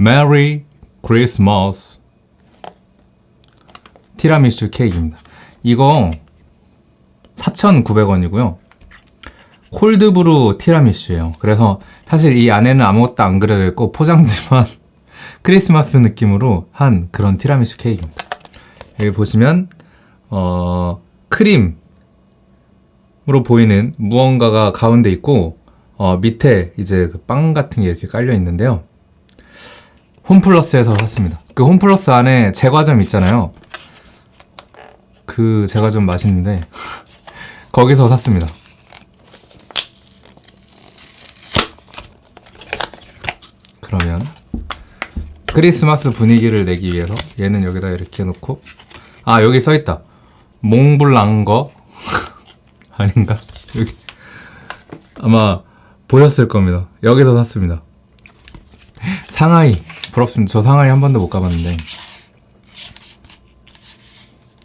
Merry Christmas 티라미슈 케이크입니다. 이거 4,900원이고요. 콜드브루 티라미슈예요. 그래서 사실 이 안에는 아무것도 안 그려져 있고 포장지만 크리스마스 느낌으로 한 그런 티라미슈 케이크입니다. 여기 보시면 어, 크림으로 보이는 무언가가 가운데 있고 어, 밑에 이제 그 빵 같은 게 이렇게 깔려 있는데요. 홈플러스에서 샀습니다. 그 홈플러스 안에 제과점 있잖아요. 그 제과점 맛있는데 거기서 샀습니다. 그러면 크리스마스 분위기를 내기 위해서 얘는 여기다 이렇게 놓고 아 여기 써있다 몽블랑거 아닌가? 여기 아마 보셨을 겁니다 여기서 샀습니다 상하이 부럽습니다. 저 상하이 한 번도 못 가봤는데.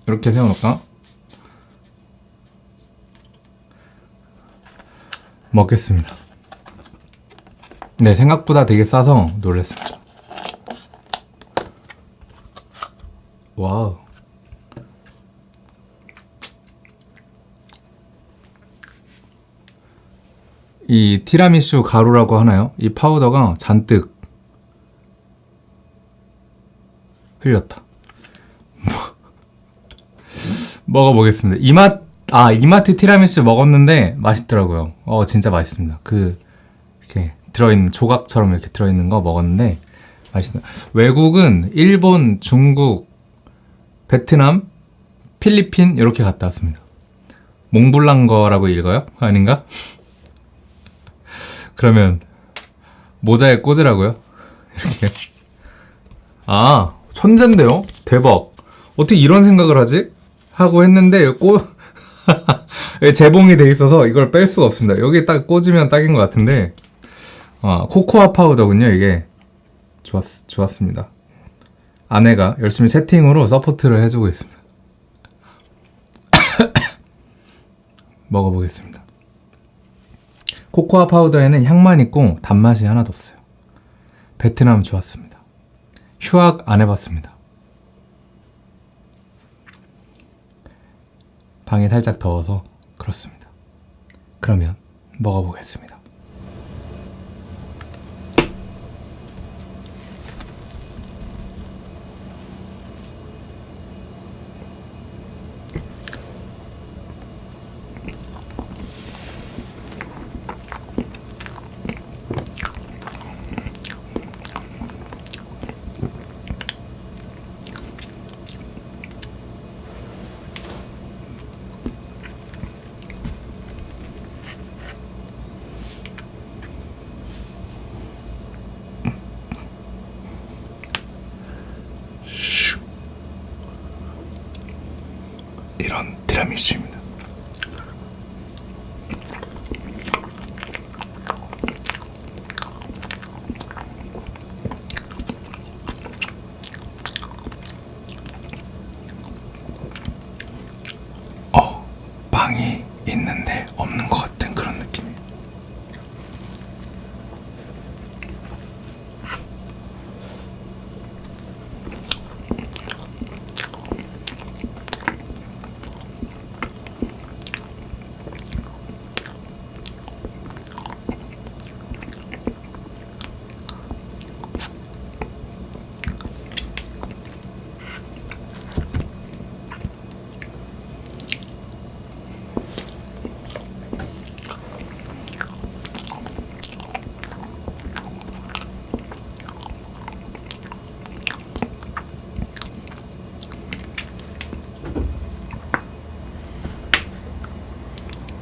이렇게 세워놓을까? 먹겠습니다. 네 생각보다 되게 싸서 놀랬습니다. 와우. 이 티라미수 가루라고 하나요? 이 파우더가 잔뜩 흘렸다. 먹어보겠습니다. 이맛 아 이마트 티라미수 먹었는데 맛있더라고요. 어 진짜 맛있습니다. 그 이렇게 들어있는 조각처럼 이렇게 들어있는 거 먹었는데 맛있어요 외국은 일본, 중국, 베트남, 필리핀 이렇게 갔다 왔습니다. 몽블랑거라고 읽어요? 아닌가? 그러면 모자에 꽂으라고요? 이렇게. 아 천재인데요? 대박. 어떻게 이런 생각을 하지? 하고 했는데 꽂 재봉이 돼 있어서 이걸 뺄 수가 없습니다. 여기 딱 꽂으면 딱인 것 같은데. 아, 코코아 파우더군요 이게. 좋았, 좋았습니다. 아내가 열심히 세팅으로 support를 해주고 있습니다. 먹어보겠습니다. 코코아 파우더에는 향만 있고 단맛이 하나도 없어요. 베트남 좋았습니다 휴학 안 해봤습니다. 방이 살짝 더워서 그렇습니다. 그러면 먹어보겠습니다 이런 티라미수입니다. 어, 빵이 있는데 없는 것 느낌이에요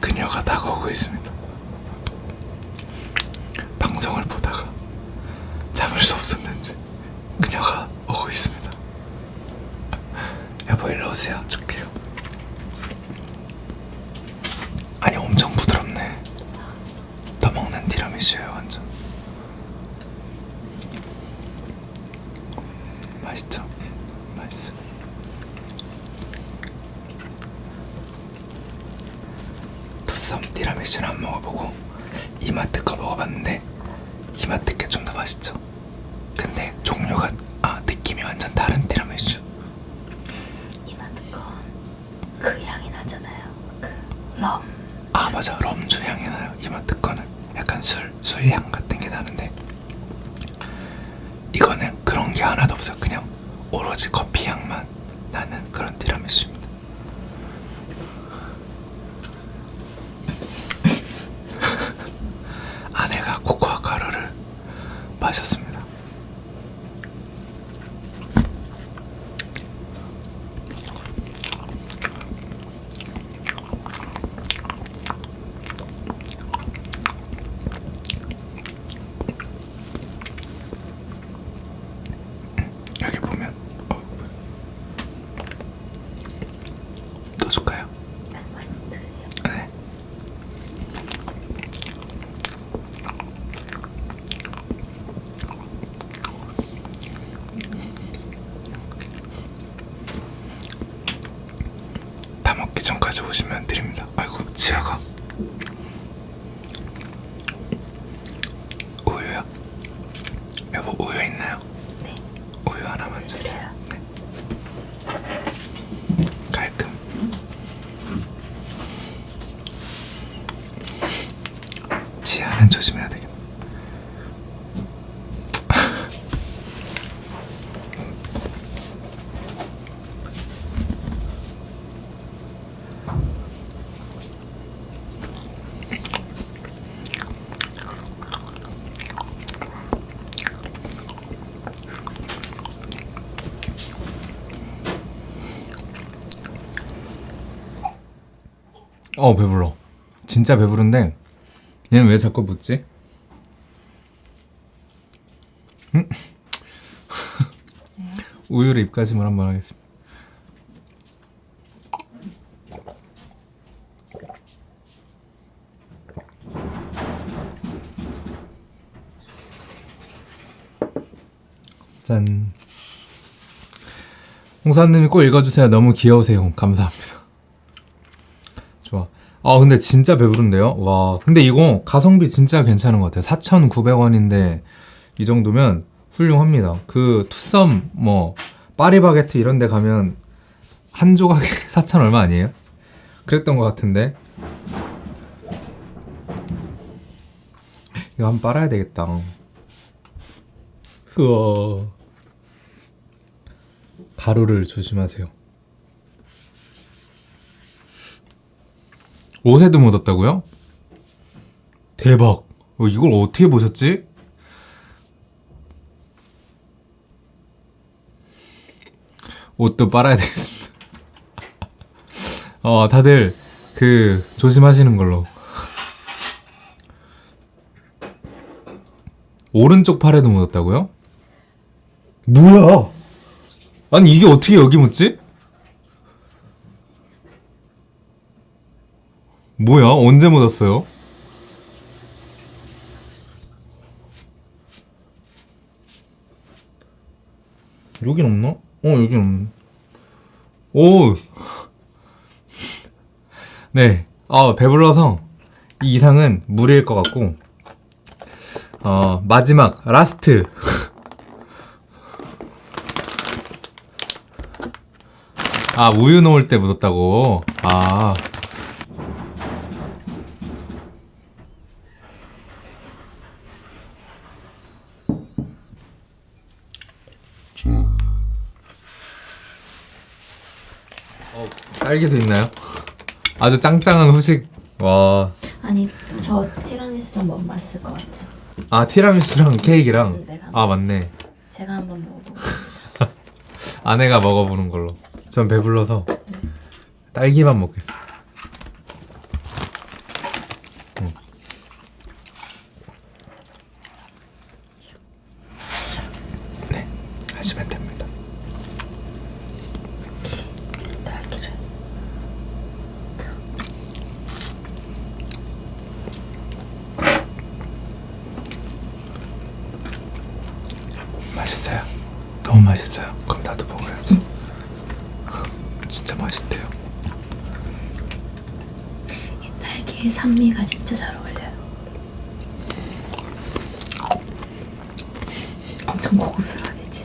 그녀가 다가오고 있습니다. 방송을 보다가 참을 수 없었는지 그녀가 오고 있습니다. 여보 일로 오세요. 줄게요. 아니 엄청 부드럽네. 더 먹는 티라미수예요 완전. 맛있죠? 맛있어. 투썸 티라미수는 안 먹어보고 이마트 거 먹어봤는데 이마트 게 좀 더 맛있죠. 근데 우유가 아 느낌이 완전 다른 티라미수. 이마트 건그 향이 나잖아요. 그럼 아 맞아 럼주 향이 나요. 이마트 거는 약간 술 술향 같은 게 나는데 이거는 그런 게 하나도 없어요. 그냥 오로지 커피 향만 나는 그런 티라미수입니다. 아내가 코코아 가루를 마셨습니다. 여기 보면 어, 더 줄까요? 많이 드세요. 네. 전까지 오시면 드립니다. 아이고 지아가 우유요? 여보 우유 있나요? 네. 우유 하나만 주세요. 네. 깔끔. 지하는 조심해야 되겠네. 어 배불러. 진짜 배부른데 얘는 왜 자꾸 묻지? 음? 우유를 입가심을 한번 하겠습니다. 짠. 홍사님이 꼭 읽어주세요. 너무 귀여우세요. 감사합니다. 아 근데 진짜 배부른데요? 와 근데 이거 가성비 진짜 괜찮은 것 같아요. 4,900원인데 이 정도면 훌륭합니다. 그 투썸 뭐 파리바게트 이런 데 가면 한 조각에 4,000 얼마 아니에요? 그랬던 것 같은데. 이거 한번 빨아야 되겠다. 우와. 가루를 조심하세요 옷에도 묻었다고요? 대박. 어, 이걸 어떻게 보셨지? 옷도 빨아야 되겠습니다. 어, 다들 그 조심하시는 걸로. 오른쪽 팔에도 묻었다고요? 뭐야? 아니 이게 어떻게 여기 묻지? 뭐야? 언제 묻었어요? 여긴 없나? 어, 여긴 없네. 오! 네. 아, 배불러서 이 이상은 무리일 것 같고, 어, 마지막, 라스트. 아, 우유 넣을 때 묻었다고. 아. 어, 딸기도 있나요? 아주 짱짱한 후식. 와. 아니 저 티라미수도 먹으면 맛있을 것 같아요. 아, 티라미수랑 케이크랑. 내가 아, 맞네. 제가 한번 먹어보고 아내가 먹어보는 걸로. 전 배불러서 딸기만 먹겠습니다. 맛있어요? 너무 맛있어요? 그럼 나도 먹어야지 진짜 맛있대요 이 딸기의 산미가 진짜 잘 어울려요 엄청 고급스러워지지?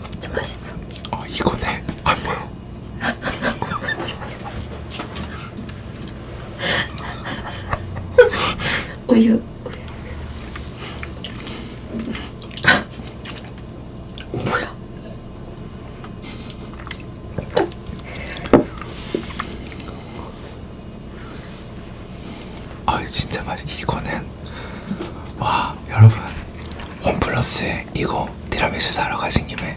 진짜 맛있어 진짜. 어 이거네 아, 안 보여 우유 플러스에 이거 티라미수 사러 가신 김에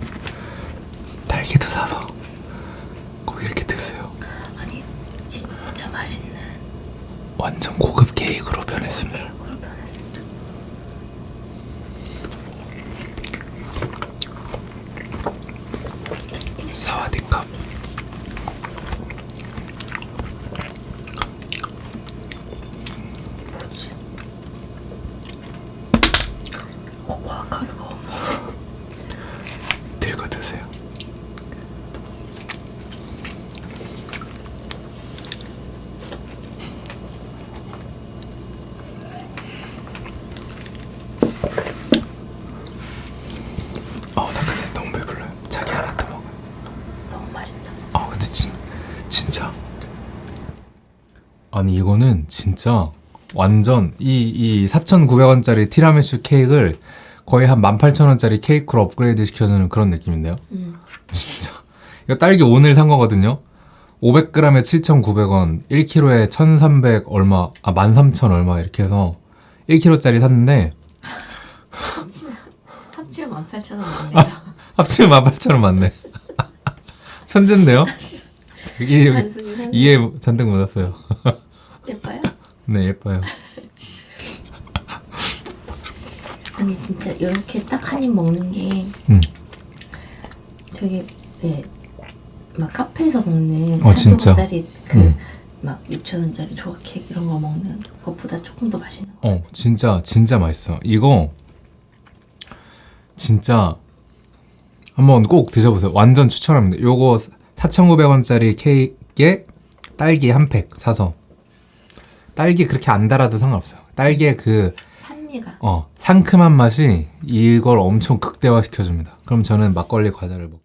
딸기도 사서 꼭 이렇게 드세요. 아니 진짜 맛있는 완전 고급 케이크로 변했습니다. 그걸 변했어. 사와디캅. 뭐지? 코코아 가루가 없나? 들고 드세요. 어, 나 근데 너무 배불러요. 자기 하나 더 먹어. 너무 맛있다. 아, 근데 진, 진짜. 아니, 이거는 진짜 완전 이, 이 4,900원짜리 티라미수 케이크를 거의 한 18,000원짜리 케이크로 업그레이드 시켜주는 그런 느낌인데요. 음. 진짜. 이거 딸기 오늘 산 거거든요. 500g에 7,900원, 1kg에 1,300 얼마, 아, 13,000 얼마 이렇게 해서 1kg짜리 샀는데 합치면 합치면 18,000원 맞네요. 합치면 18,000원 맞네. 천재인데요? 이해, 잔뜩 못했어요. 예뻐요? 네, 예뻐요. 아니 진짜 이렇게 딱 한 입 먹는 게 음. 되게 네. 막 카페에서 먹는 어, 진짜? 짜리 그 음. 막 6천원짜리 조각 케이크 이런 거 먹는 것보다 조금 더 맛있는 거. 어, 진짜, 진짜 맛있어. 이거, 진짜, 한번 꼭 드셔보세요. 완전 추천합니다. 요거 4,900원짜리 케이크에 딸기 한 팩 사서. 딸기 그렇게 안 달아도 상관없어요. 딸기의 그, 산미가 어, 상큼한 맛이 이걸 엄청 극대화 시켜줍니다. 그럼 저는 막걸리 과자를 먹